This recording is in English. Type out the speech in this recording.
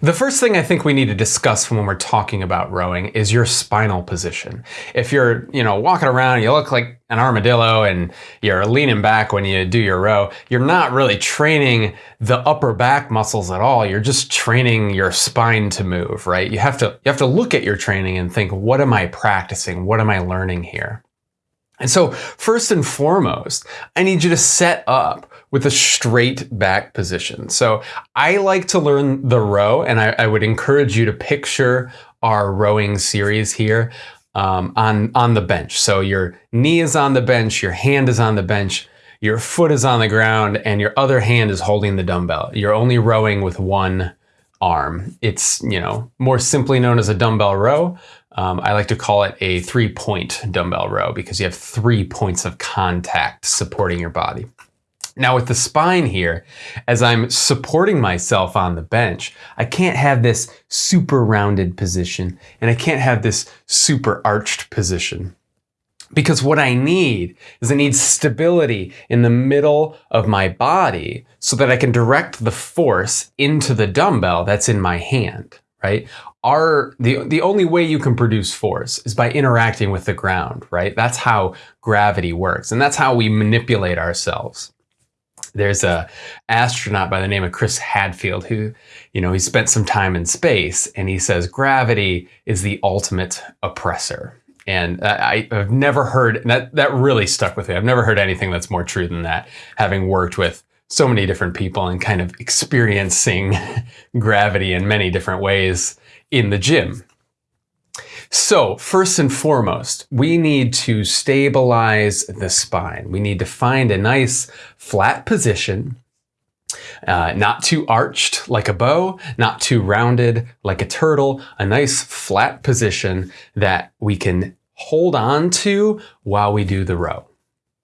The first thing I think we need to discuss when we're talking about rowing is your spinal position. If you're, you know, walking around, you look like an armadillo and you're leaning back when you do your row, you're not really training the upper back muscles at all. You're just training your spine to move, right? You have to you have to look at your training and think, what am I practicing? What am I learning here? And so first and foremost, I need you to set up with a straight back position. So I like to learn the row and I, I would encourage you to picture our rowing series here um, on, on the bench. So your knee is on the bench, your hand is on the bench, your foot is on the ground and your other hand is holding the dumbbell. You're only rowing with one arm. It's, you know, more simply known as a dumbbell row. Um, I like to call it a three point dumbbell row because you have three points of contact supporting your body. Now with the spine here, as I'm supporting myself on the bench, I can't have this super rounded position and I can't have this super arched position. Because what I need is I need stability in the middle of my body so that I can direct the force into the dumbbell that's in my hand, right? Our, the, the only way you can produce force is by interacting with the ground, right? That's how gravity works. And that's how we manipulate ourselves there's a astronaut by the name of Chris Hadfield who, you know, he spent some time in space and he says gravity is the ultimate oppressor. And I, have never heard that that really stuck with me. I've never heard anything that's more true than that, having worked with so many different people and kind of experiencing gravity in many different ways in the gym. So first and foremost, we need to stabilize the spine. We need to find a nice flat position, uh, not too arched like a bow, not too rounded like a turtle, a nice flat position that we can hold on to while we do the row.